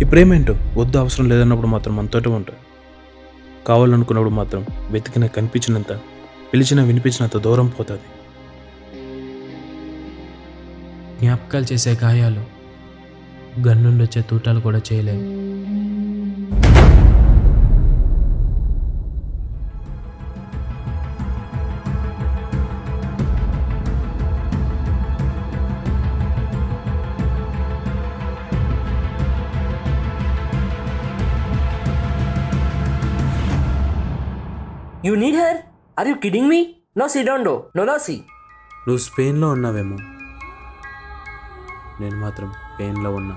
ఈ ప్రేమ ఏంటో వద్దు అవసరం లేదన్నప్పుడు మాత్రం మనతోటే ఉంటుంది కావాలనుకున్నప్పుడు మాత్రం వెతికిన కనిపించినంత పిలిచిన వినిపించినంత దూరం పోతుంది. జ్ఞాపకాలు చేసే గాయాలు గన్నుండొచ్చే తూటాలు కూడా చేయలేవు you need her are you kidding me no see don't do no no see నువ్వు స్పెయిన్లో ఉన్నావేమో నేను మాత్రం పెయిన్లో ఉన్నా